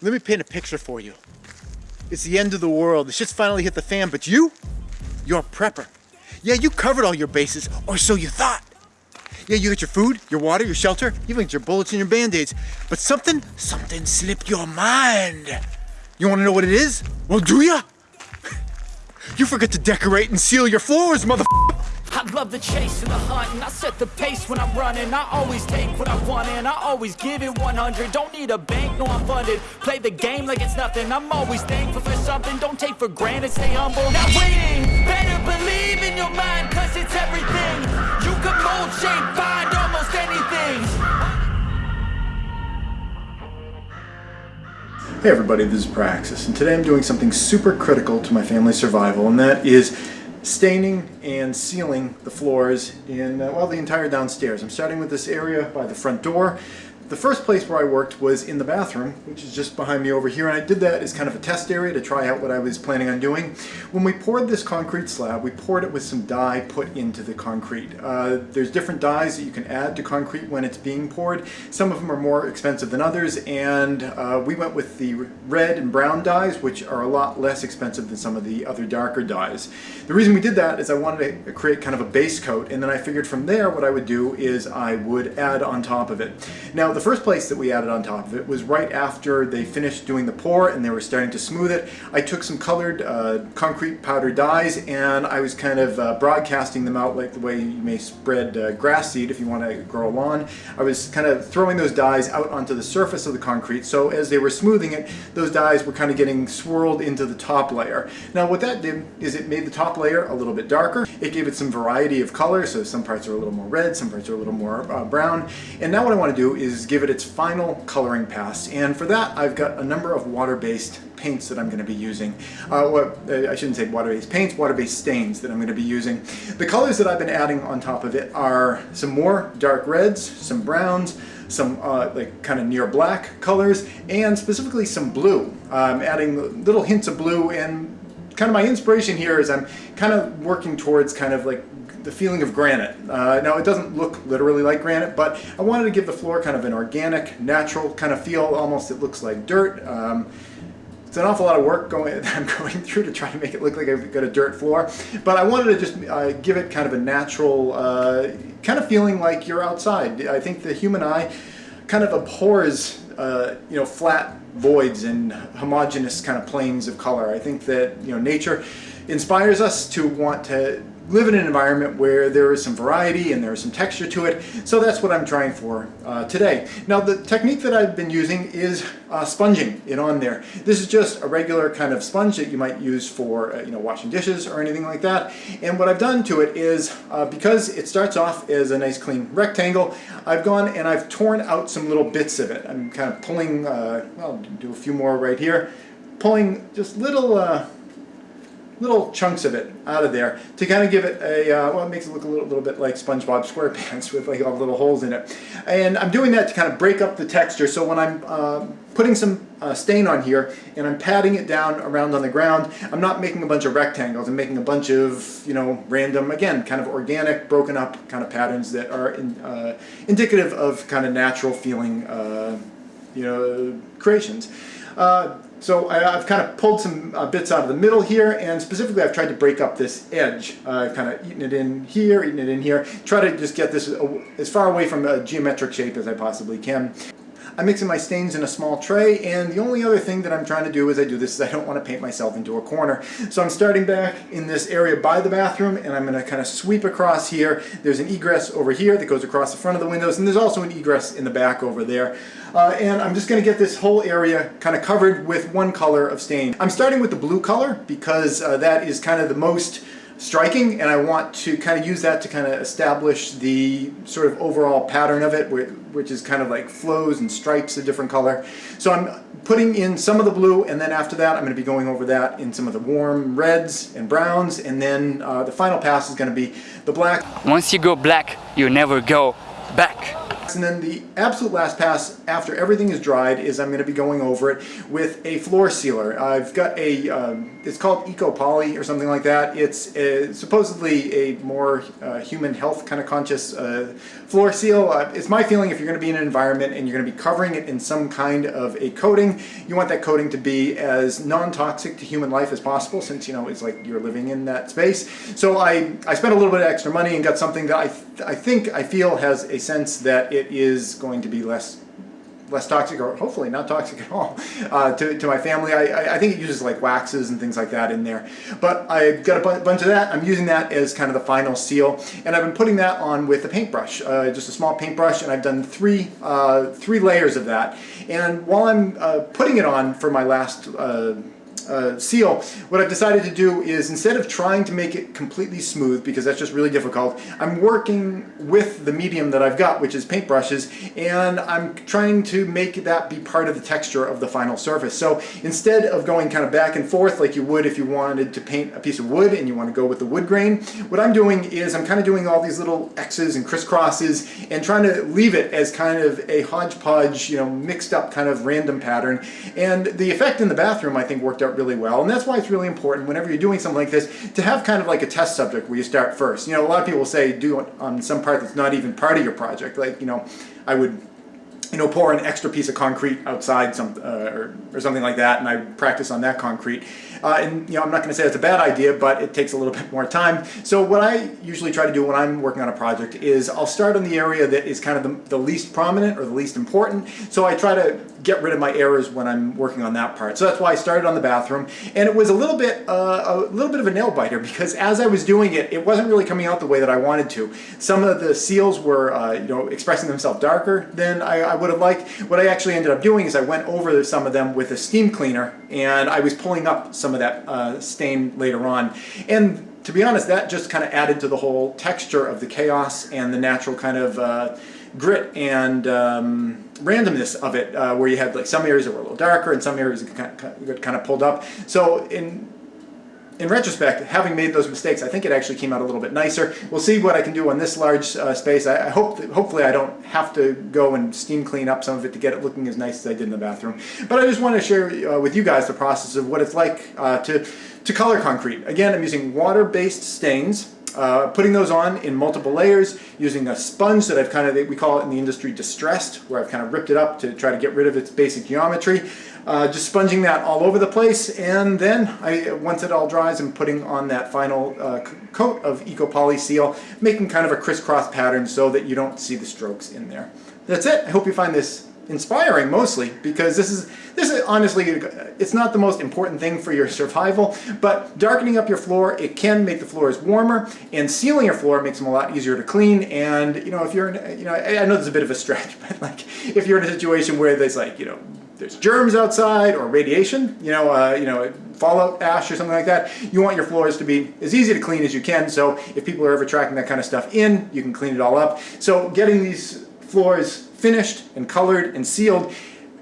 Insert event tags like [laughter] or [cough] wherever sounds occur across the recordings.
Let me paint a picture for you. It's the end of the world. The shit's finally hit the fan, but you, you're a prepper. Yeah, you covered all your bases, or so you thought. Yeah, you got your food, your water, your shelter, even your bullets and your band-aids. But something, something slipped your mind. You wanna know what it is? Well, do ya? [laughs] You forgot to decorate and seal your floors, mother. I love the chase and the hunt and I set the pace when I'm running. I always take what I want and I always give it 100 Don't need a bank, no I'm funded. Play the game like it's nothing. I'm always thankful for something. Don't take for granted, stay humble. Now waiting, better believe in your mind Cause it's everything. You can mold, shape, find almost anything. Hey everybody, this is Praxis, and today I'm doing something super critical to my family's survival, and that is staining and sealing the floors in, uh, well, the entire downstairs. I'm starting with this area by the front door. The first place where I worked was in the bathroom, which is just behind me over here, and I did that as kind of a test area to try out what I was planning on doing. When we poured this concrete slab, we poured it with some dye put into the concrete. Uh, there's different dyes that you can add to concrete when it's being poured. Some of them are more expensive than others, and uh, we went with the red and brown dyes, which are a lot less expensive than some of the other darker dyes. The reason we did that is I wanted to create kind of a base coat, and then I figured from there what I would do is I would add on top of it. Now, the first place that we added on top of it was right after they finished doing the pour and they were starting to smooth it. I took some colored uh, concrete powder dyes and I was kind of uh, broadcasting them out like the way you may spread uh, grass seed if you want to grow a lawn. I was kind of throwing those dyes out onto the surface of the concrete so as they were smoothing it, those dyes were kind of getting swirled into the top layer. Now what that did is it made the top layer a little bit darker. It gave it some variety of color, so some parts are a little more red, some parts are a little more uh, brown. And now what I want to do is give it its final coloring pass. And for that, I've got a number of water-based paints that I'm going to be using. Uh, uh, I shouldn't say water-based paints, water-based stains that I'm going to be using. The colors that I've been adding on top of it are some more dark reds, some browns, some uh, like kind of near black colors, and specifically some blue. I'm adding little hints of blue and kind of my inspiration here is I'm kind of working towards kind of like the feeling of granite. Uh, now it doesn't look literally like granite, but I wanted to give the floor kind of an organic, natural kind of feel, almost it looks like dirt. Um, it's an awful lot of work going [laughs] I'm going through to try to make it look like I've got a dirt floor, but I wanted to just uh, give it kind of a natural, uh, kind of feeling like you're outside. I think the human eye kind of abhors, uh, you know, flat voids and homogeneous kind of planes of color. I think that, you know, nature inspires us to want to live in an environment where there is some variety and there is some texture to it. So that's what I'm trying for uh, today. Now the technique that I've been using is uh, sponging it on there. This is just a regular kind of sponge that you might use for uh, you know washing dishes or anything like that. And what I've done to it is, uh, because it starts off as a nice clean rectangle, I've gone and I've torn out some little bits of it. I'm kind of pulling, uh, well, do a few more right here, pulling just little uh, little chunks of it out of there to kind of give it a, uh, well it makes it look a little, little bit like SpongeBob SquarePants [laughs] with like all the little holes in it. And I'm doing that to kind of break up the texture so when I'm uh, putting some uh, stain on here and I'm patting it down around on the ground, I'm not making a bunch of rectangles, I'm making a bunch of, you know, random, again, kind of organic, broken up kind of patterns that are in, uh, indicative of kind of natural feeling, uh, you know, creations. Uh, so I, have kind of pulled some uh, bits out of the middle here, and specifically I've tried to break up this edge. Uh, I've kind of eaten it in here, eaten it in here, try to just get this as far away from a geometric shape as I possibly can. I'm mixing my stains in a small tray, and the only other thing that I'm trying to do as I do this is I don't want to paint myself into a corner. So I'm starting back in this area by the bathroom, and I'm going to kind of sweep across here. There's an egress over here that goes across the front of the windows, and there's also an egress in the back over there. Uh, and I'm just going to get this whole area kind of covered with one color of stain. I'm starting with the blue color because uh, that is kind of the most striking and I want to kind of use that to kind of establish the sort of overall pattern of it which is kind of like flows and stripes of different color. So I'm putting in some of the blue and then after that I'm going to be going over that in some of the warm reds and browns and then uh, the final pass is going to be the black. Once you go black you never go back. And then the absolute last pass after everything is dried is I'm going to be going over it with a floor sealer. I've got a, um, it's called Eco Poly or something like that. It's a, supposedly a more uh, human health kind of conscious uh, floor seal. Uh, it's my feeling if you're going to be in an environment and you're going to be covering it in some kind of a coating, you want that coating to be as non-toxic to human life as possible since, you know, it's like you're living in that space. So I, I spent a little bit of extra money and got something that I, th I think, I feel has a sense that it is going to be less less toxic or hopefully not toxic at all uh, to, to my family. I, I think it uses like waxes and things like that in there. But I've got a bunch of that. I'm using that as kind of the final seal. And I've been putting that on with a paintbrush, uh, just a small paintbrush. And I've done three, uh, three layers of that. And while I'm uh, putting it on for my last uh, seal, what I've decided to do is instead of trying to make it completely smooth, because that's just really difficult, I'm working with the medium that I've got, which is paintbrushes, and I'm trying to make that be part of the texture of the final surface. So instead of going kind of back and forth like you would if you wanted to paint a piece of wood and you want to go with the wood grain, what I'm doing is I'm kind of doing all these little X's and crisscrosses and trying to leave it as kind of a hodgepodge, you know, mixed up kind of random pattern. And the effect in the bathroom I think worked out really well. And that's why it's really important whenever you're doing something like this to have kind of like a test subject where you start first. You know, a lot of people say do it on some part that's not even part of your project. Like, you know, I would you know, pour an extra piece of concrete outside some, uh, or, or, something like that, and I practice on that concrete. Uh, and, you know, I'm not going to say it's a bad idea, but it takes a little [laughs] bit more time. So what I usually try to do when I'm working on a project is I'll start on the area that is kind of the, the least prominent or the least important. So I try to get rid of my errors when I'm working on that part. So that's why I started on the bathroom. And it was a little bit, uh, a little bit of a nail biter because as I was doing it, it wasn't really coming out the way that I wanted to. Some of the seals were, uh, you know, expressing themselves darker than I, I would have liked. What I actually ended up doing is I went over some of them with a steam cleaner and I was pulling up some of that uh, stain later on. And to be honest, that just kind of added to the whole texture of the chaos and the natural kind of uh, grit and um, randomness of it, uh, where you had like some areas that were a little darker and some areas that kind of pulled up. So in in retrospect, having made those mistakes, I think it actually came out a little bit nicer. We'll see what I can do on this large uh, space. I, I hope, that, hopefully I don't have to go and steam clean up some of it to get it looking as nice as I did in the bathroom. But I just want to share uh, with you guys the process of what it's like uh, to, to color concrete. Again, I'm using water-based stains. Uh, putting those on in multiple layers using a sponge that I've kind of, we call it in the industry distressed, where I've kind of ripped it up to try to get rid of its basic geometry. Uh, just sponging that all over the place and then I, once it all dries I'm putting on that final uh, coat of Ecopoly seal making kind of a crisscross pattern so that you don't see the strokes in there. That's it. I hope you find this inspiring mostly because this is this is honestly it's not the most important thing for your survival but darkening up your floor it can make the floors warmer and sealing your floor makes them a lot easier to clean and you know if you're in, you know I, I know there's a bit of a stretch [laughs] but like if you're in a situation where there's like you know there's germs outside or radiation, you know, uh, you know, fallout ash or something like that, you want your floors to be as easy to clean as you can. So if people are ever tracking that kind of stuff in, you can clean it all up. So getting these floors finished and colored and sealed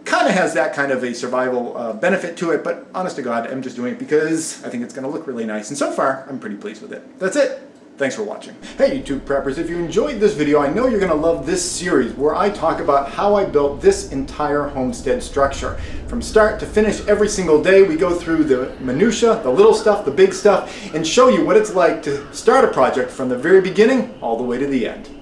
kind of has that kind of a survival uh, benefit to it, but honest to God, I'm just doing it because I think it's going to look really nice. And so far, I'm pretty pleased with it. That's it. Thanks for watching. Hey YouTube preppers, if you enjoyed this video, I know you're going to love this series where I talk about how I built this entire homestead structure. From start to finish every single day, we go through the minutia, the little stuff, the big stuff, and show you what it's like to start a project from the very beginning all the way to the end.